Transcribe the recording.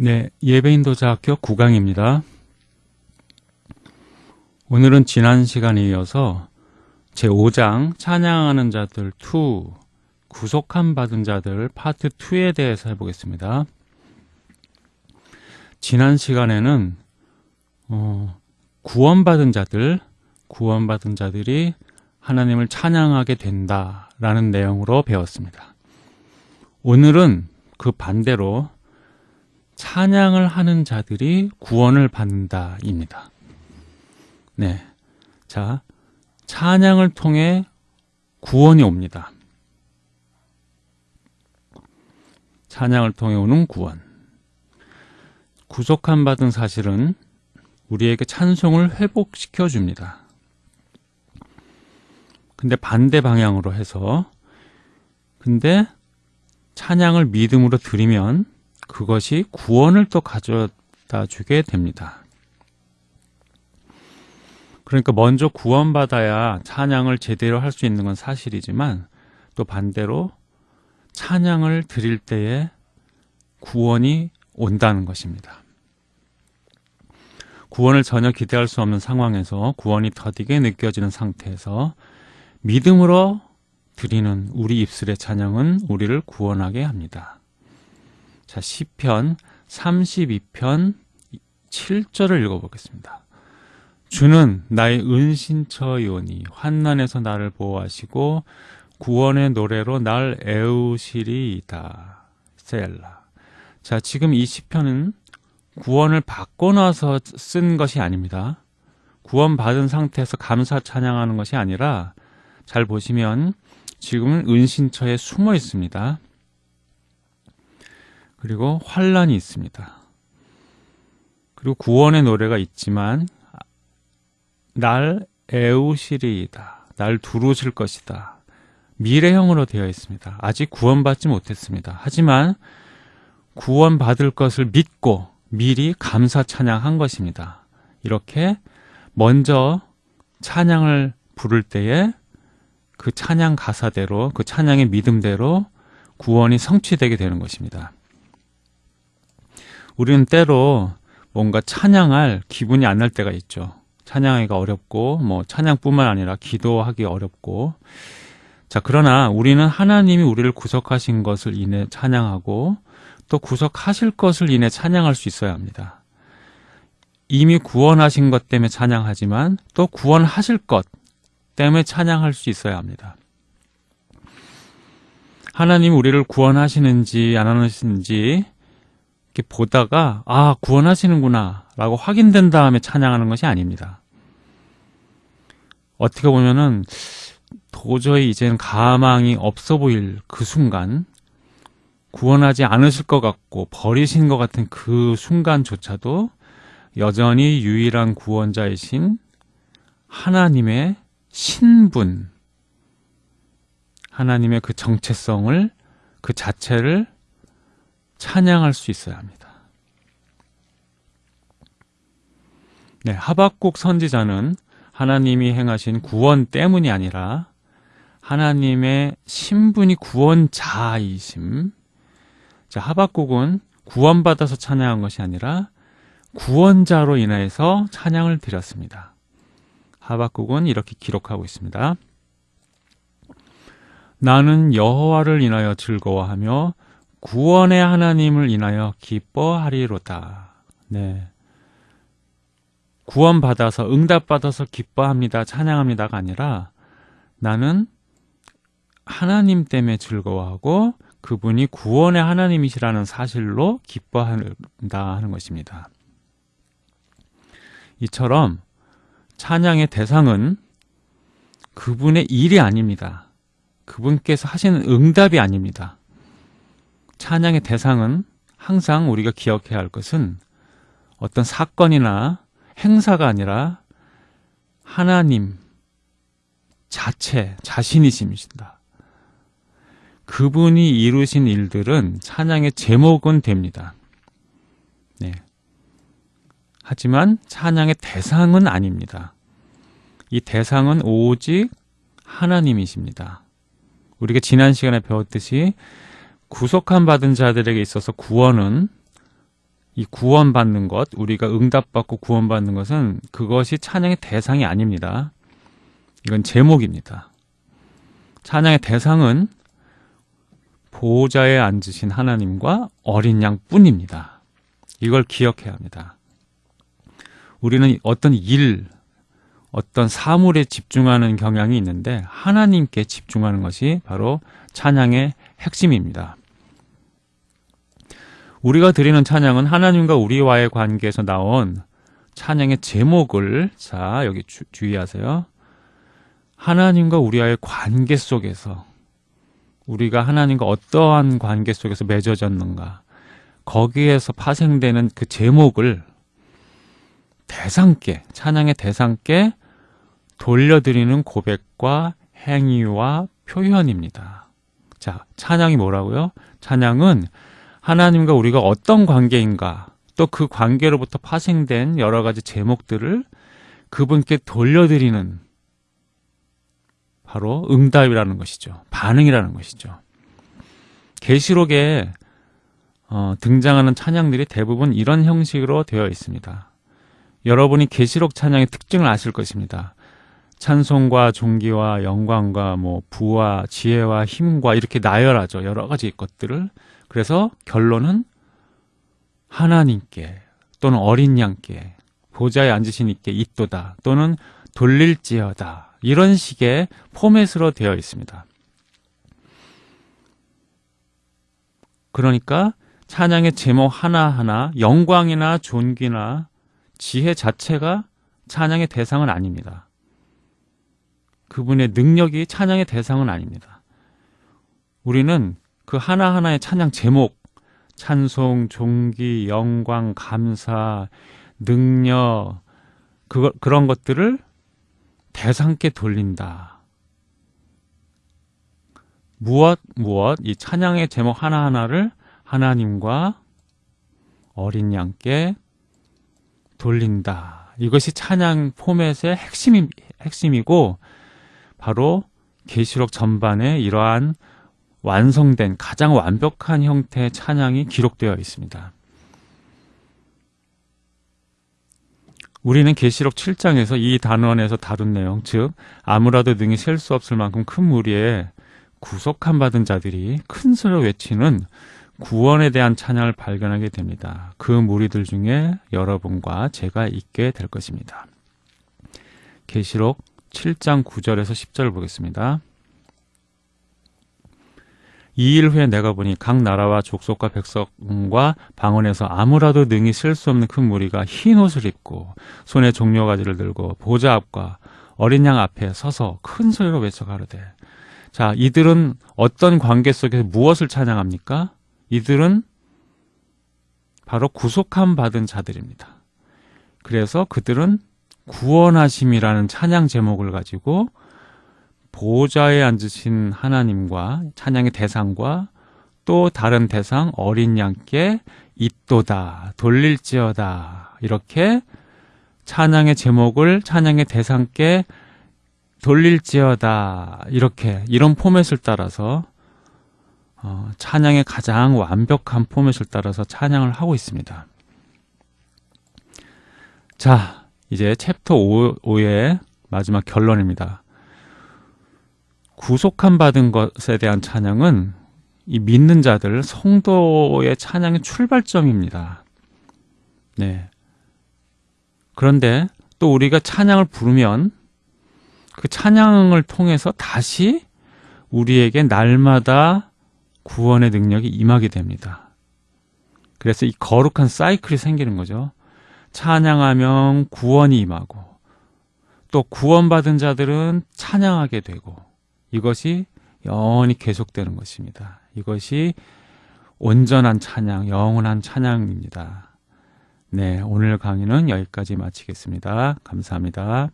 네, 예배인도자 학교 9강입니다. 오늘은 지난 시간에 이어서 제5장 찬양하는 자들 2 구속함 받은 자들 파트 2에 대해서 해보겠습니다. 지난 시간에는 어, 구원받은 자들, 구원받은 자들이 하나님을 찬양하게 된다라는 내용으로 배웠습니다. 오늘은 그 반대로 찬양을 하는 자들이 구원을 받는다입니다. 네. 자, 찬양을 통해 구원이 옵니다. 찬양을 통해 오는 구원. 구속함 받은 사실은 우리에게 찬송을 회복시켜 줍니다. 근데 반대 방향으로 해서 근데 찬양을 믿음으로 드리면 그것이 구원을 또 가져다 주게 됩니다. 그러니까 먼저 구원받아야 찬양을 제대로 할 수 있는 건 사실이지만 또 반대로 찬양을 드릴 때에 구원이 온다는 것입니다. 구원을 전혀 기대할 수 없는 상황에서 구원이 더디게 느껴지는 상태에서 믿음으로 드리는 우리 입술의 찬양은 우리를 구원하게 합니다. 자, 시편 32편 7절을 읽어보겠습니다. 주는 나의 은신처요니 환난에서 나를 보호하시고 구원의 노래로 날 애우시리이다. 셀라. 자, 지금 이 시편은 구원을 받고 나서 쓴 것이 아닙니다. 구원받은 상태에서 감사 찬양하는 것이 아니라 잘 보시면 지금은 은신처에 숨어 있습니다. 그리고 환란이 있습니다. 그리고 구원의 노래가 있지만 날 애우시리이다. 날 두루실 것이다. 미래형으로 되어 있습니다. 아직 구원받지 못했습니다. 하지만 구원받을 것을 믿고 미리 감사 찬양한 것입니다. 이렇게 먼저 찬양을 부를 때에 그 찬양 가사대로 그 찬양의 믿음대로 구원이 성취되게 되는 것입니다. 우리는 때로 뭔가 찬양할 기분이 안 날 때가 있죠. 찬양하기가 어렵고 뭐 찬양뿐만 아니라 기도하기 어렵고 자 그러나 우리는 하나님이 우리를 구속하신 것을 인해 찬양하고 또 구속하실 것을 인해 찬양할 수 있어야 합니다. 이미 구원하신 것 때문에 찬양하지만 또 구원하실 것 때문에 찬양할 수 있어야 합니다. 하나님 우리를 구원하시는지 안 하시는지 이렇게 보다가 아 구원하시는구나 라고 확인된 다음에 찬양하는 것이 아닙니다. 어떻게 보면은 도저히 이제는 가망이 없어 보일 그 순간 구원하지 않으실 것 같고 버리신 것 같은 그 순간조차도 여전히 유일한 구원자이신 하나님의 신분, 하나님의 그 정체성을 그 자체를 찬양할 수 있어야 합니다. 네, 하박국 선지자는 하나님이 행하신 구원 때문이 아니라 하나님의 신분이 구원자이심. 자, 하박국은 구원받아서 찬양한 것이 아니라 구원자로 인해서 찬양을 드렸습니다. 하박국은 이렇게 기록하고 있습니다. 나는 여호와를 인하여 즐거워하며 구원의 하나님을 인하여 기뻐하리로다. 네. 구원받아서 응답받아서 기뻐합니다. 찬양합니다가 아니라 나는 하나님 때문에 즐거워하고 그분이 구원의 하나님이시라는 사실로 기뻐한다 하는 것입니다. 이처럼 찬양의 대상은 그분의 일이 아닙니다. 그분께서 하시는 응답이 아닙니다. 찬양의 대상은 항상 우리가 기억해야 할 것은 어떤 사건이나 행사가 아니라 하나님 자체, 자신이십니다. 그분이 이루신 일들은 찬양의 제목은 됩니다. 네. 하지만 찬양의 대상은 아닙니다. 이 대상은 오직 하나님이십니다. 우리가 지난 시간에 배웠듯이 구속함 받은 자들에게 있어서 구원은 이 구원받는 것, 우리가 응답받고 구원받는 것은 그것이 찬양의 대상이 아닙니다. 이건 제목입니다. 찬양의 대상은 보호자에 앉으신 하나님과 어린 양 뿐입니다. 이걸 기억해야 합니다. 우리는 어떤 일, 어떤 사물에 집중하는 경향이 있는데 하나님께 집중하는 것이 바로 찬양의 핵심입니다. 우리가 드리는 찬양은 하나님과 우리와의 관계에서 나온 찬양의 제목을 자 여기 주, 주의하세요. 하나님과 우리와의 관계 속에서 우리가 하나님과 어떠한 관계 속에서 맺어졌는가 거기에서 파생되는 그 제목을 대상께 찬양의 대상께 돌려드리는 고백과 행위와 표현입니다. 자, 찬양이 뭐라고요? 찬양은 하나님과 우리가 어떤 관계인가 또 그 관계로부터 파생된 여러 가지 제목들을 그분께 돌려드리는 바로 응답이라는 것이죠. 반응이라는 것이죠. 계시록에 어, 등장하는 찬양들이 대부분 이런 형식으로 되어 있습니다. 여러분이 계시록 찬양의 특징을 아실 것입니다. 찬송과 존귀와 영광과 뭐 부와 지혜와 힘과 이렇게 나열하죠. 여러 가지 것들을. 그래서 결론은 하나님께 또는 어린 양께 보좌에 앉으신 이께 있도다 또는 돌릴지어다 이런 식의 포맷으로 되어 있습니다. 그러니까 찬양의 제목 하나하나 영광이나 존귀나 지혜 자체가 찬양의 대상은 아닙니다. 그분의 능력이 찬양의 대상은 아닙니다. 우리는 그 하나하나의 찬양 제목, 찬송, 종기, 영광, 감사, 능력, 그, 그런 것들을 대상께 돌린다. 무엇, 무엇, 이 찬양의 제목 하나하나를 하나님과 어린 양께 돌린다. 이것이 찬양 포맷의 핵심이, 핵심이고, 바로 계시록 전반에 이러한 완성된 가장 완벽한 형태의 찬양이 기록되어 있습니다. 우리는 계시록 7장에서 이 단원에서 다룬 내용, 즉 아무라도 능히 셀 수 없을 만큼 큰 무리에 구속함 받은 자들이 큰 소리로 외치는 구원에 대한 찬양을 발견하게 됩니다. 그 무리들 중에 여러분과 제가 있게 될 것입니다. 계시록 7장 9절에서 10절 보겠습니다. 이일 후에 내가 보니 각 나라와 족속과 백성과 방언에서 아무라도 능히 쓸수 없는 큰 무리가 흰 옷을 입고 손에 종려가지를 들고 보좌 앞과 어린 양 앞에 서서 큰 소리로 외쳐 가로되 자 이들은 어떤 관계 속에서 무엇을 찬양합니까? 이들은 바로 구속함 받은 자들입니다. 그래서 그들은 구원하심이라는 찬양 제목을 가지고 보좌에 앉으신 하나님과 찬양의 대상과 또 다른 대상 어린 양께 있도다 돌릴지어다 이렇게 찬양의 제목을 찬양의 대상께 돌릴지어다 이렇게 이런 포맷을 따라서 어, 찬양의 가장 완벽한 포맷을 따라서 찬양을 하고 있습니다. 자, 이제 챕터 5, 5의 마지막 결론입니다. 구속함 받은 것에 대한 찬양은 이 믿는 자들, 성도의 찬양의 출발점입니다. 네. 그런데 또 우리가 찬양을 부르면 그 찬양을 통해서 다시 우리에게 날마다 구원의 능력이 임하게 됩니다. 그래서 이 거룩한 사이클이 생기는 거죠. 찬양하면 구원이 임하고 또 구원받은 자들은 찬양하게 되고 이것이 영원히 계속되는 것입니다. 이것이 온전한 찬양, 영원한 찬양입니다. 네, 오늘 강의는 여기까지 마치겠습니다. 감사합니다.